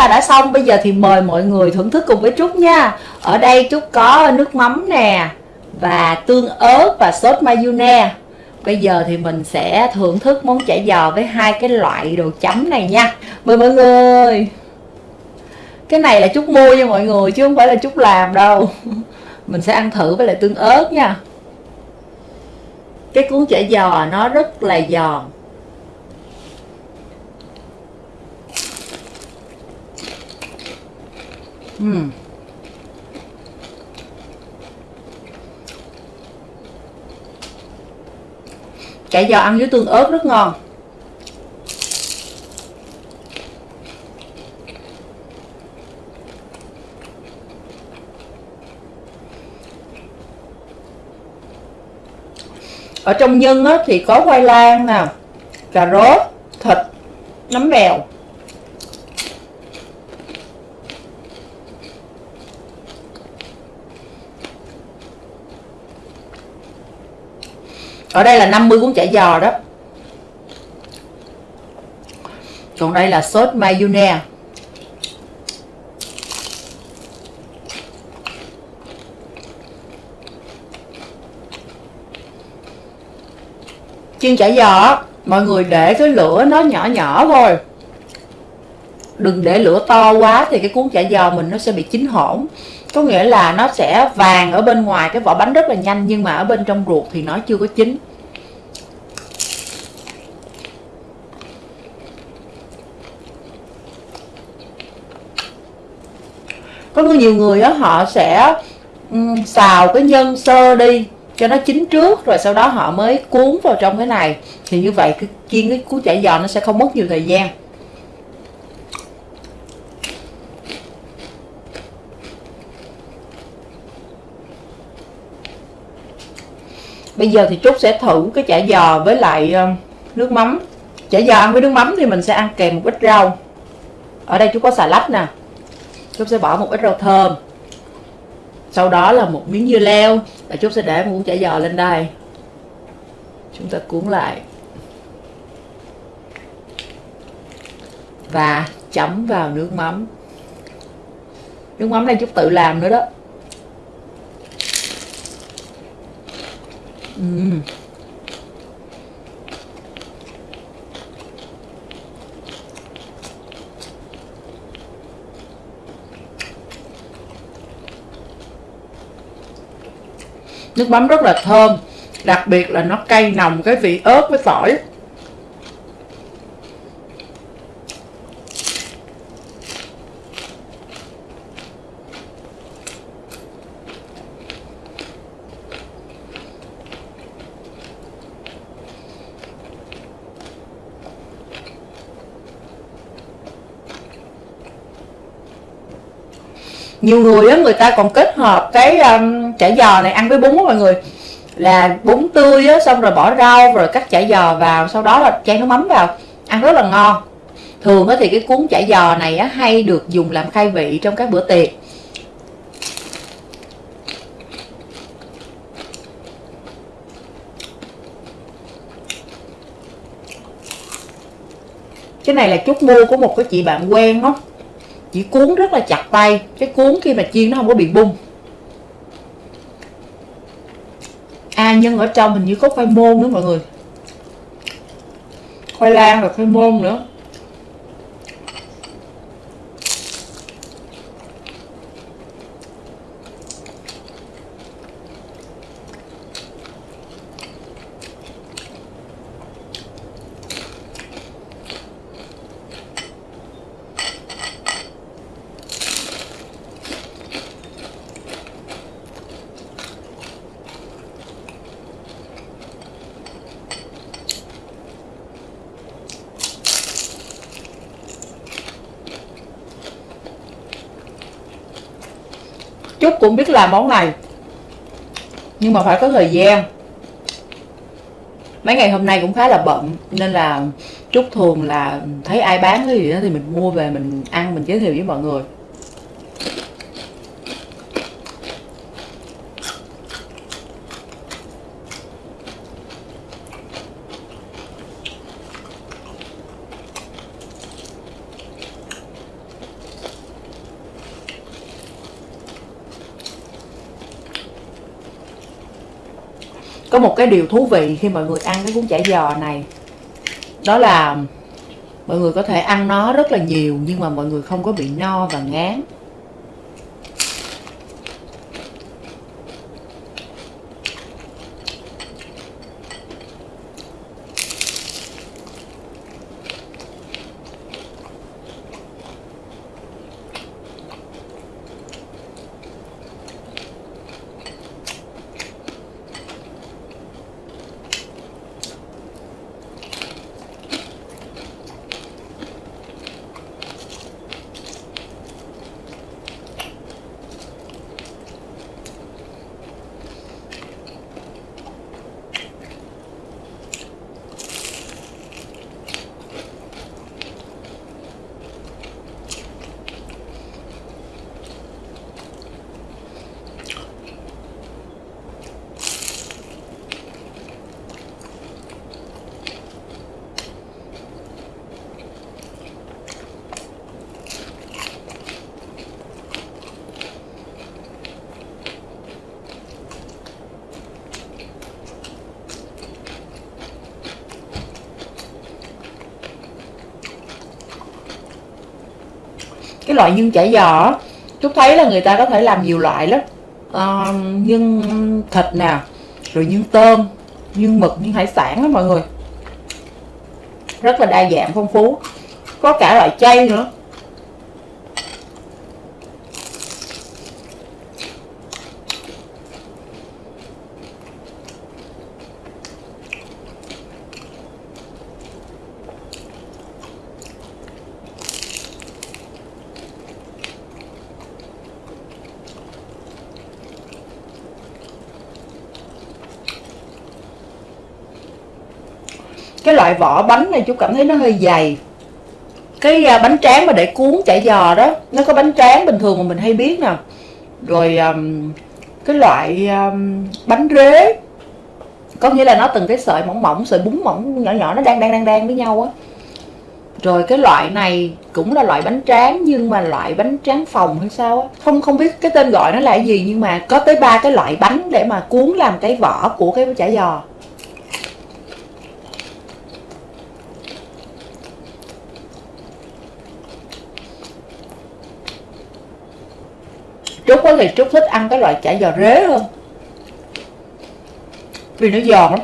ta đã xong. Bây giờ thì mời mọi người thưởng thức cùng với trúc nha. Ở đây trúc có nước mắm nè, và tương ớt và sốt mayonnaise. Bây giờ thì mình sẽ thưởng thức món chả giò với hai cái loại đồ chấm này nha. Mời mọi người. Cái này là trúc mua cho mọi người, chứ không phải là trúc làm đâu. Mình sẽ ăn thử với lại tương ớt nha. Cái cuốn chả giò nó rất là giòn. Uhm. chả giò ăn với tương ớt rất ngon ở trong nhân á, thì có khoai lang nè cà rốt thịt nấm bèo ở đây là 50 cuốn chả giò đó. Còn đây là sốt mayonnaise. Chiên chả giò mọi người để cái lửa nó nhỏ nhỏ thôi. Đừng để lửa to quá thì cái cuốn chả giò mình nó sẽ bị chín hỗn có nghĩa là nó sẽ vàng ở bên ngoài cái vỏ bánh rất là nhanh nhưng mà ở bên trong ruột thì nó chưa có chín. Có nhiều người đó họ sẽ um, xào cái nhân sơ đi cho nó chín trước rồi sau đó họ mới cuốn vào trong cái này. Thì như vậy cái chiên cái cuốn chả giò nó sẽ không mất nhiều thời gian. Bây giờ thì trúc sẽ thử cái chả giò với lại ờ, nước mắm. Chả giò ăn với nước mắm thì mình sẽ ăn kèm một ít rau. Ở đây trúc có xà lách nè. Trúc sẽ bỏ một ít rau thơm. Sau đó là một miếng dưa leo. Và trúc sẽ để một muỗng chả giò lên đây. Chúng ta cuốn lại. Và chấm vào nước mắm. Nước mắm này chút tự làm nữa đó. Uhm. nước mắm rất là thơm, đặc biệt là nó cay nồng, cái vị ớt với tỏi nhiều người á người ta còn kết hợp cái um, chả giò này ăn với bún á mọi người. Là bún tươi á xong rồi bỏ rau rồi cắt chả giò vào sau đó là chan nước mắm vào ăn rất là ngon. Thường á thì cái cuốn chả giò này á hay được dùng làm khai vị trong các bữa tiệc. Cái này là chút mua của một cái chị bạn quen đó chỉ cuốn rất là chặt tay. Cái cuốn khi mà chiên nó không có bị bung. À nhân ở trong hình như có khoai môn nữa mọi người. Khoai lang và khoai môn nữa. Trúc cũng biết làm món này. Nhưng mà phải có thời gian. Mấy ngày hôm nay cũng khá là bận, Nên là Trúc thường là thấy ai bán cái gì đó Thì mình mua về, mình ăn, mình giới thiệu với mọi người. Một cái điều thú vị khi mọi người ăn cái cuốn chả giò này. Đó là mọi người có thể ăn nó rất là nhiều nhưng mà mọi người không có bị no và ngán cái loại nhân chả giò. Trúc thấy là người ta có thể làm nhiều loại lắm. Ờ, à, nhân thịt nè rồi nhân tôm nhân mực nhân hải sản đó mọi người. Rất là đa dạng phong phú. Có cả loại chay nữa. Cái loại vỏ bánh này chú cảm thấy nó hơi dày. Cái à, bánh tráng mà để cuốn chả giò đó nó có bánh tráng bình thường mà mình hay biết nè rồi um, cái loại um, bánh rế có nghĩa là nó từng cái sợi mỏng mỏng sợi bún mỏng nhỏ nhỏ nó đang đang đang đang với nhau á. Rồi cái loại này cũng là loại bánh tráng nhưng mà loại bánh tráng phòng hay sao á không không biết cái tên gọi nó là gì nhưng mà có tới ba cái loại bánh để mà cuốn làm cái vỏ của cái chả giò. Trúc thì Trúc thích ăn cái loại chả giò rế hơn. Vì nó giòn lắm.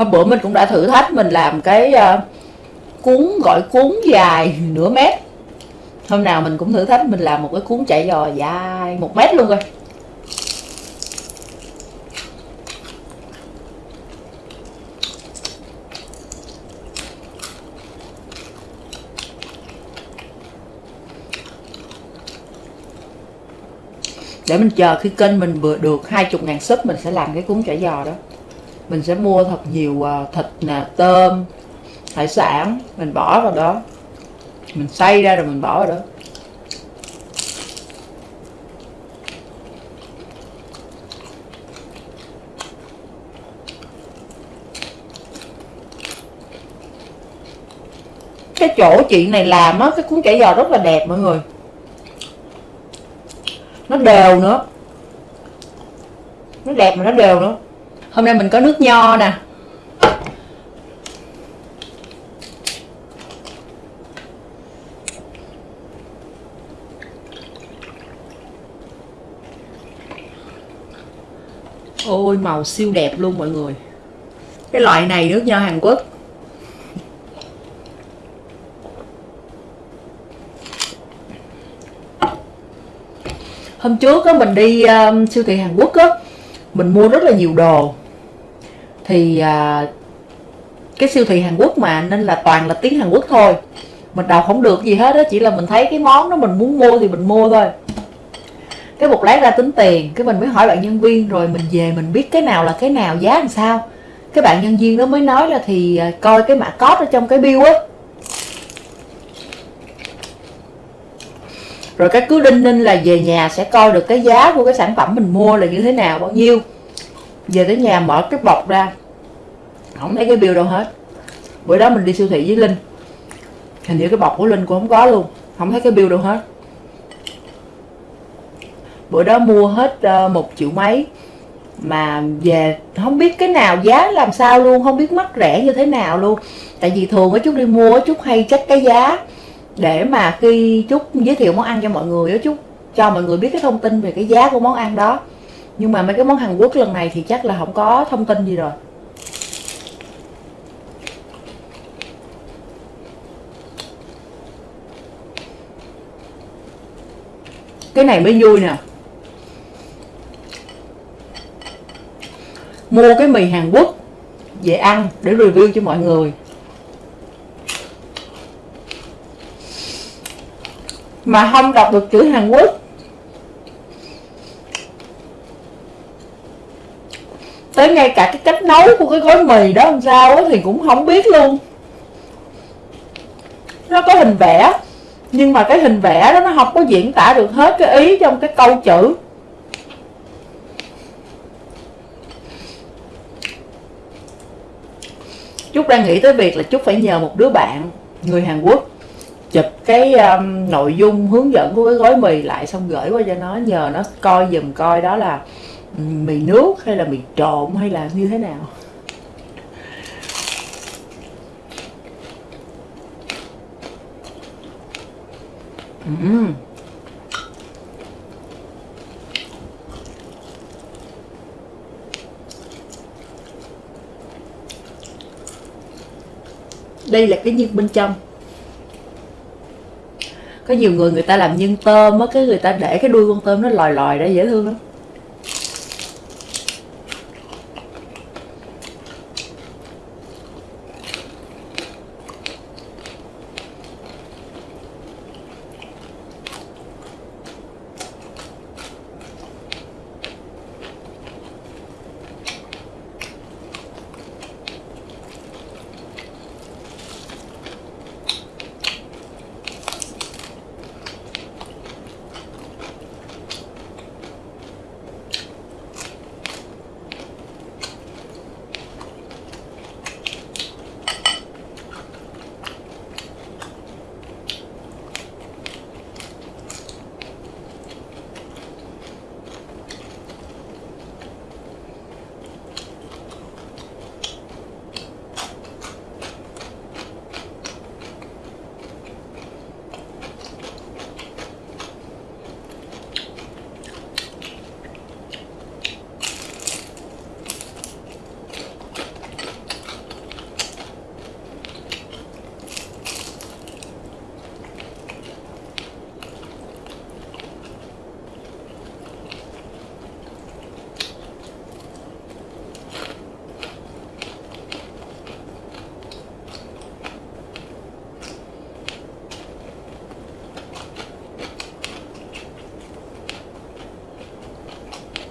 Hôm bữa mình cũng đã thử thách mình làm cái uh, cuốn gọi cuốn dài nửa mét. Hôm nào mình cũng thử thách mình làm một cái cuốn chạy giò dài một mét luôn rồi để mình chờ khi kênh mình vừa được hai chục ngàn sub mình sẽ làm cái cuốn chả giò đó mình sẽ mua thật nhiều à, thịt nè, tôm, hải sản, mình bỏ vào đó. Mình xay ra rồi mình bỏ vào đó. Cái chỗ chị này làm á, cái cuốn chả giò rất là đẹp mọi người. Nó đều nữa. Nó đẹp mà nó đều nữa hôm nay mình có nước nho nè. Ôi màu siêu đẹp luôn mọi người. Cái loại này nước nho Hàn Quốc. Hôm trước á mình đi um, siêu thị Hàn Quốc á mình mua rất là nhiều đồ thì à, cái siêu thị Hàn Quốc mà nên là toàn là tiếng Hàn Quốc thôi. Mình đọc không được gì hết đó chỉ là mình thấy cái món đó mình muốn mua thì mình mua thôi. Cái một lát ra tính tiền cái mình mới hỏi bạn nhân viên rồi mình về mình biết cái nào là cái nào giá làm sao. Cái bạn nhân viên đó mới nói là thì à, coi cái mã code ở trong cái bill á. Rồi cái cứ đinh ninh là về nhà sẽ coi được cái giá của cái sản phẩm mình mua là như thế nào bao nhiêu. Về tới nhà mở cái bọc ra không thấy cái bill đâu hết. Bữa đó mình đi siêu thị với linh. Hình như cái bọc của linh cũng không có luôn. Không thấy cái bill đâu hết. Bữa đó mua hết uh, một triệu mấy. Mà về không biết cái nào giá làm sao luôn. Không biết mắc rẻ như thế nào luôn. Tại vì thường ở chút đi mua chút hay check cái giá. Để mà khi chút giới thiệu món ăn cho mọi người đó chút cho mọi người biết cái thông tin về cái giá của món ăn đó. Nhưng mà mấy cái món Hàn Quốc lần này thì chắc là không có thông tin gì rồi. Cái này mới vui nè. Mua cái mì Hàn Quốc về ăn để review cho mọi người. Mà không đọc được chữ Hàn Quốc. Tới ngay cả cái cách nấu của cái gói mì đó làm sao đó, thì cũng không biết luôn. Nó có hình vẽ nhưng mà cái hình vẽ đó nó không có diễn tả được hết cái ý trong cái câu chữ. Trúc đang nghĩ tới việc là Trúc phải nhờ một đứa bạn người Hàn Quốc chụp cái um, nội dung hướng dẫn của cái gói mì lại xong gửi qua cho nó nhờ nó coi dùm coi đó là ừ, mì nước hay là mì trộn hay là như thế nào. Uhm. đây là cái nhân bên trong có nhiều người người ta làm nhân tôm á, cái người ta để cái đuôi con tôm nó lòi lòi ra dễ thương lắm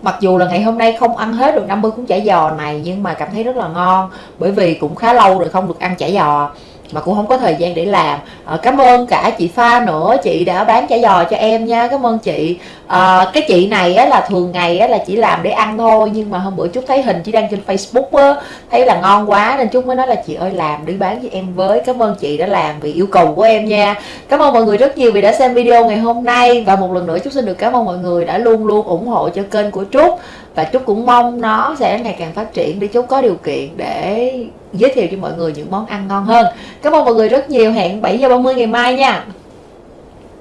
mặc dù là ngày hôm nay không ăn hết được 50 cuốn chả giò này, nhưng mà cảm thấy rất là ngon. Bởi vì cũng khá lâu rồi không được ăn chả giò, mà cũng không có thời gian để làm à, cảm ơn cả chị pha nữa. Chị đã bán chả giò cho em nha. Cảm ơn chị. À, cái chị này á, là thường ngày á, là chỉ làm để ăn thôi. Nhưng mà hôm bữa chút thấy hình chị đăng trên facebook á, thấy là ngon quá nên chút mới nói là chị ơi làm đi bán cho em với. Cảm ơn chị đã làm vì yêu cầu của em nha. Cảm ơn mọi người rất nhiều vì đã xem video ngày hôm nay. Và một lần nữa chút xin được cảm ơn mọi người đã luôn luôn ủng hộ cho kênh của trúc và trúc cũng mong nó sẽ ngày càng phát triển để trúc có điều kiện để giới thiệu cho mọi người những món ăn ngon hơn. Cảm ơn mọi người rất nhiều. Hẹn 7 giờ 30 ngày mai nha.